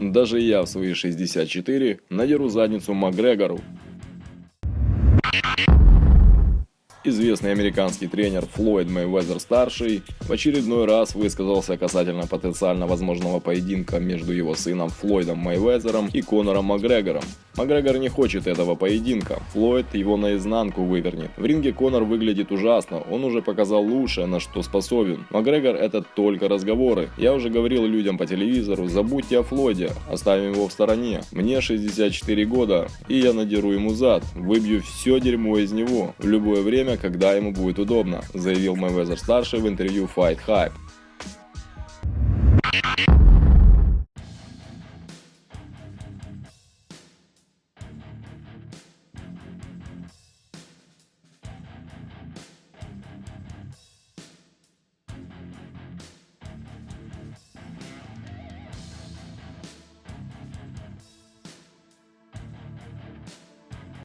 Даже я в свои 64 надеру задницу Макгрегору. Известный американский тренер Флойд Мэйвезер-старший в очередной раз высказался касательно потенциально возможного поединка между его сыном Флойдом Мэйвезером и Конором Макгрегором. Макгрегор не хочет этого поединка, Флойд его наизнанку вывернет. В ринге Конор выглядит ужасно, он уже показал лучшее, на что способен. Макгрегор это только разговоры. Я уже говорил людям по телевизору, забудьте о Флойде, оставим его в стороне. Мне 64 года, и я надеру ему зад, выбью все дерьмо из него в любое время, когда ему будет удобно, заявил Мэйвезер старший в интервью Fight Hype.